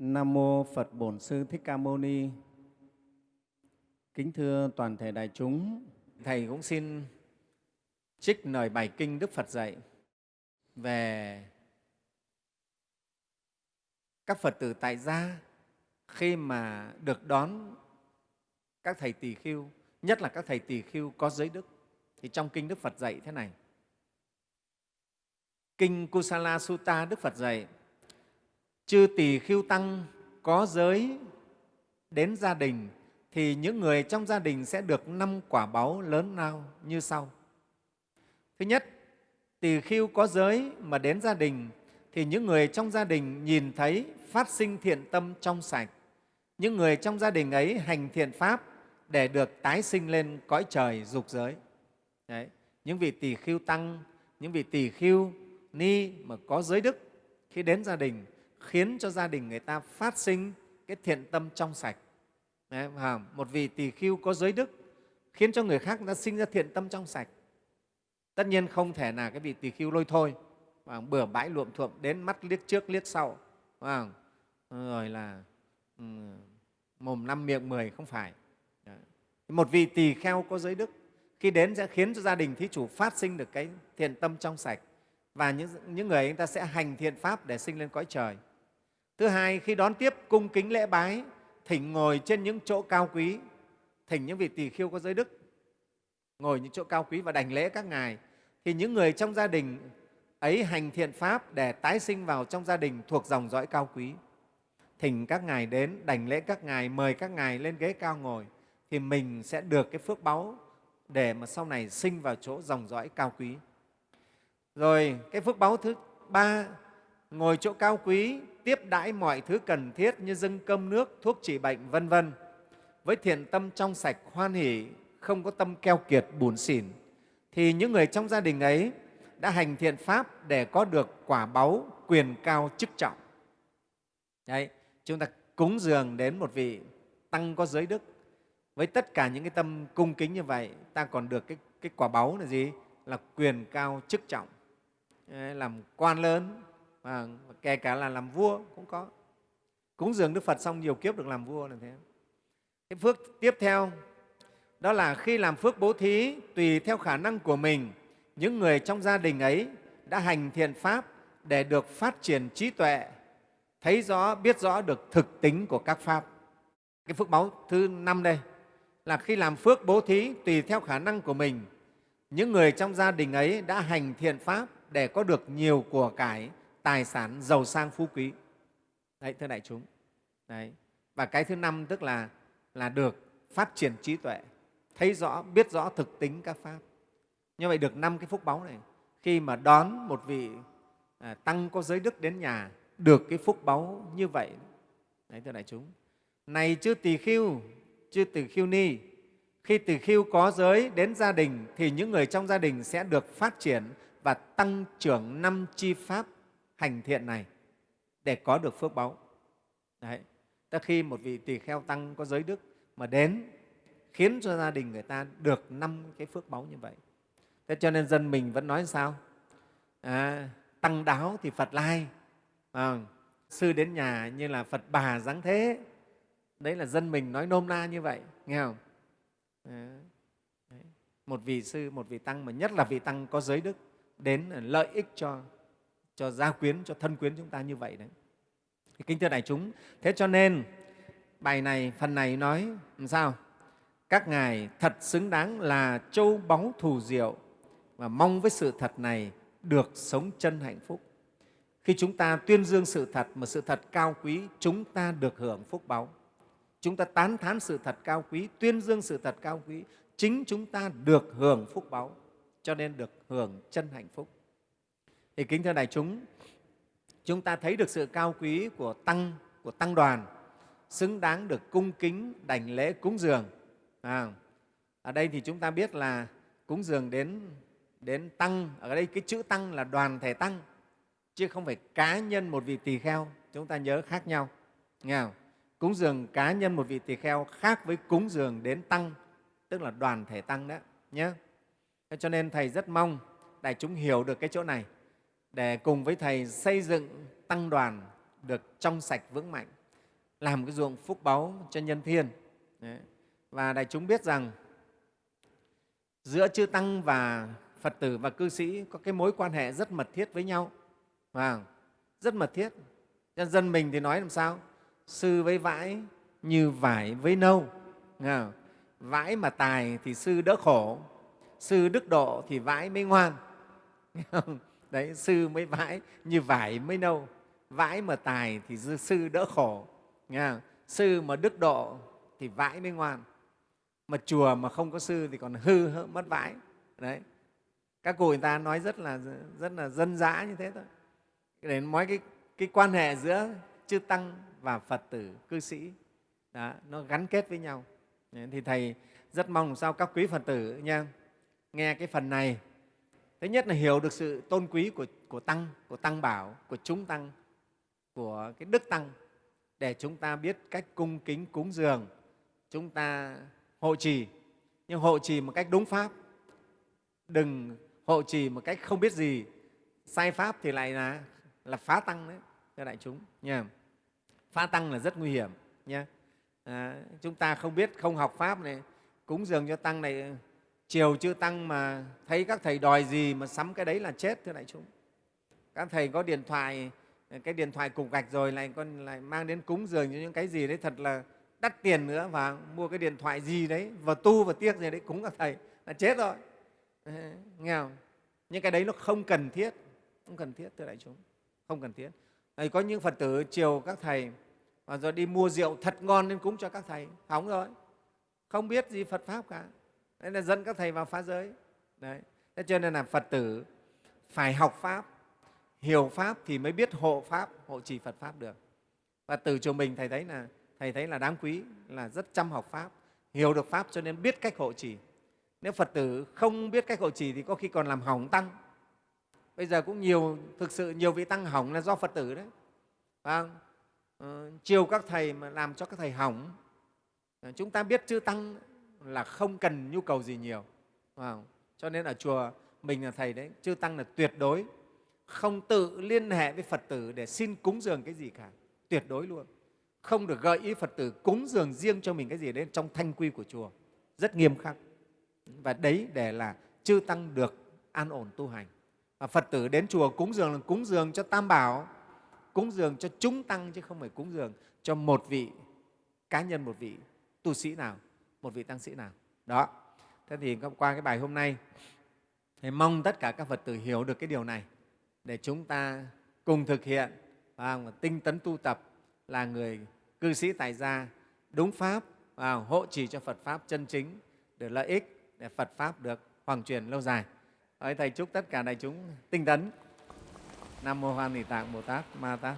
Nam mô Phật Bổn Sư Thích Ca Mâu Ni. Kính thưa toàn thể đại chúng, Thầy cũng xin trích lời bài kinh Đức Phật dạy về các Phật tử tại gia khi mà được đón các thầy tỳ khưu, nhất là các thầy tỳ khưu có giới đức. Thì trong kinh Đức Phật dạy thế này. Kinh Kusala Sutta Đức Phật dạy chư tỳ khưu tăng có giới đến gia đình thì những người trong gia đình sẽ được năm quả báu lớn lao như sau. Thứ nhất, tỳ khưu có giới mà đến gia đình thì những người trong gia đình nhìn thấy phát sinh thiện tâm trong sạch. Những người trong gia đình ấy hành thiện pháp để được tái sinh lên cõi trời dục giới. Đấy. Những vị tỳ khưu tăng, những vị tỳ khưu ni mà có giới đức khi đến gia đình khiến cho gia đình người ta phát sinh cái thiện tâm trong sạch. Đấy, một vị tỳ khưu có giới đức khiến cho người khác đã sinh ra thiện tâm trong sạch. Tất nhiên không thể là cái vị tỳ khưu lôi thôi, và bừa bãi luộm thuộm đến mắt liếc trước liếc sau, không? Ờ, rồi là ừ, mồm năm miệng mười không phải. Một vị tỳ kheo có giới đức khi đến sẽ khiến cho gia đình thí chủ phát sinh được cái thiện tâm trong sạch và những, những người ấy ta sẽ hành thiện pháp để sinh lên cõi trời. Thứ hai, khi đón tiếp cung kính lễ bái, thỉnh ngồi trên những chỗ cao quý, thỉnh những vị tỳ khiêu có giới đức, ngồi những chỗ cao quý và đảnh lễ các ngài, thì những người trong gia đình ấy hành thiện pháp để tái sinh vào trong gia đình thuộc dòng dõi cao quý. Thỉnh các ngài đến, đảnh lễ các ngài, mời các ngài lên ghế cao ngồi, thì mình sẽ được cái phước báu để mà sau này sinh vào chỗ dòng dõi cao quý. Rồi cái phước báu thứ ba, ngồi chỗ cao quý, tiếp đãi mọi thứ cần thiết như dâng cơm nước, thuốc trị bệnh, vân vân. Với thiện tâm trong sạch, hoan hỷ, không có tâm keo kiệt, bùn xỉn, thì những người trong gia đình ấy đã hành thiện pháp để có được quả báu, quyền cao, chức trọng. Đấy, chúng ta cúng dường đến một vị tăng có giới đức. Với tất cả những cái tâm cung kính như vậy ta còn được cái, cái quả báu là gì? Là quyền cao chức trọng. Làm quan lớn và kể cả là làm vua cũng có. Cúng dường đức phật xong nhiều kiếp được làm vua là thế. Cái phước tiếp theo, đó là khi làm phước bố thí tùy theo khả năng của mình, những người trong gia đình ấy đã hành thiện pháp để được phát triển trí tuệ, thấy rõ, biết rõ được thực tính của các pháp. Cái phước báu thứ năm đây là khi làm phước bố thí tùy theo khả năng của mình, những người trong gia đình ấy đã hành thiện pháp để có được nhiều của cải tài sản giàu sang phú quý. Đấy thưa đại chúng. Đấy. Và cái thứ năm tức là là được phát triển trí tuệ thấy rõ biết rõ thực tính các pháp. Như vậy được năm cái phúc báu này khi mà đón một vị à, tăng có giới đức đến nhà được cái phúc báu như vậy. Đấy thưa đại chúng. Này chư tỳ khưu chư tỳ khưu ni khi tỳ khưu có giới đến gia đình thì những người trong gia đình sẽ được phát triển và tăng trưởng năm chi pháp hành thiện này để có được phước báu. Đấy. Tức khi một vị tỳ kheo tăng có giới đức mà đến khiến cho gia đình người ta được năm cái phước báu như vậy. Thế cho nên dân mình vẫn nói sao? À, tăng đáo thì Phật lai. À, sư đến nhà như là Phật bà dáng thế. Đấy là dân mình nói nôm na như vậy, nghe không? À, đấy. Một vị sư, một vị tăng mà nhất là vị tăng có giới đức đến lợi ích cho cho gia quyến, cho thân quyến chúng ta như vậy đấy. Thì kính thưa đại chúng, thế cho nên bài này, phần này nói làm sao? Các ngài thật xứng đáng là châu báu thù diệu và mong với sự thật này được sống chân hạnh phúc. Khi chúng ta tuyên dương sự thật mà sự thật cao quý, chúng ta được hưởng phúc báu. Chúng ta tán thán sự thật cao quý, tuyên dương sự thật cao quý, chính chúng ta được hưởng phúc báu, cho nên được hưởng chân hạnh phúc. Thì kính thưa đại chúng, chúng ta thấy được sự cao quý của tăng của tăng đoàn xứng đáng được cung kính đảnh lễ cúng dường. À, ở đây thì chúng ta biết là cúng dường đến đến tăng ở đây cái chữ tăng là đoàn thể tăng chứ không phải cá nhân một vị tỳ kheo chúng ta nhớ khác nhau nghe không? cúng dường cá nhân một vị tỳ kheo khác với cúng dường đến tăng tức là đoàn thể tăng đó nhé cho nên thầy rất mong đại chúng hiểu được cái chỗ này để cùng với Thầy xây dựng tăng đoàn được trong sạch vững mạnh. làm cái ruộng phúc báu cho nhân thiên. Đấy. Và đại chúng biết rằng giữa chư tăng và Phật tử và cư sĩ có cái mối quan hệ rất mật thiết với nhau. Và rất mật thiết. Nhân dân mình thì nói làm sao? Sư với vãi như vải với nâu. Không? Vãi mà tài thì sư đỡ khổ, sư đức độ thì vãi mới ngoan. Không? Đấy, sư mới vãi như vải mới nâu. Vãi mà tài thì sư đỡ khổ. Nghe không? Sư mà đức độ thì vãi mới ngoan. Mà chùa mà không có sư thì còn hư mất vãi. Đấy. Các cụ người ta nói rất là rất là dân dã như thế thôi. Để nói cái, cái quan hệ giữa chư tăng và Phật tử, cư sĩ đó, nó gắn kết với nhau. Thì Thầy rất mong sao các quý Phật tử nha, nghe cái phần này. Thứ nhất là hiểu được sự tôn quý của, của Tăng, của Tăng Bảo, của chúng Tăng, của cái Đức Tăng để chúng ta biết cách cung kính cúng dường, chúng ta hộ trì, nhưng hộ trì một cách đúng pháp. Đừng hộ trì một cách không biết gì, sai pháp thì lại là, là phá tăng đấy, thưa đại chúng. Nha. Phá tăng là rất nguy hiểm. Nha à, chúng ta không biết không học pháp này cúng dường cho tăng này chiều chưa tăng mà thấy các thầy đòi gì mà sắm cái đấy là chết thưa đại chúng. Các thầy có điện thoại cái điện thoại cục gạch rồi lại con lại mang đến cúng dường cho những cái gì đấy thật là đắt tiền nữa và mua cái điện thoại gì đấy và tu và tiếc gì đấy cúng các thầy là chết rồi. Ờ, nghe không? Những cái đấy nó không cần thiết không cần thiết thưa đại chúng. Không cần thiết. Đấy, có những phật tử chiều các thầy và rồi đi mua rượu thật ngon nên cúng cho các thầy hỏng rồi. Không biết gì phật pháp cả nên là dẫn các thầy vào phá giới. Đấy. Thế cho nên là phật tử phải học pháp hiểu pháp thì mới biết hộ pháp hộ trì phật pháp được. Và từ chùa mình thầy thấy là thầy thấy là đáng quý là rất chăm học pháp hiểu được pháp cho nên biết cách hộ trì. Nếu phật tử không biết cách hộ trì thì có khi còn làm hỏng tăng. Bây giờ cũng nhiều thực sự nhiều vị tăng hỏng là do phật tử đấy. Phải không? Ừ, chiều các thầy mà làm cho các thầy hỏng. Chúng ta biết chư tăng là không cần nhu cầu gì nhiều. Wow. cho nên ở chùa mình là thầy đấy, chư tăng là tuyệt đối không tự liên hệ với phật tử để xin cúng dường cái gì cả. Tuyệt đối luôn. Không được gợi ý phật tử cúng dường riêng cho mình cái gì đấy trong thanh quy của chùa. Rất nghiêm khắc. Và đấy để là chư tăng được an ổn tu hành. Và phật tử đến chùa cúng dường là cúng dường cho tam bảo, cúng dường cho chúng tăng chứ không phải cúng dường cho một vị, cá nhân một vị tu sĩ nào một vị tăng sĩ nào. Đó. Thế thì qua cái bài hôm nay, thì mong tất cả các phật tử hiểu được cái điều này, để chúng ta cùng thực hiện và tinh tấn tu tập, là người cư sĩ tại gia, đúng pháp và hộ trì cho Phật pháp chân chính được lợi ích, để Phật pháp được hoàng truyền lâu dài. Thầy chúc tất cả đại chúng tinh tấn. Nam mô Hoan Hỷ Tạng Bồ Tát Ma Tát.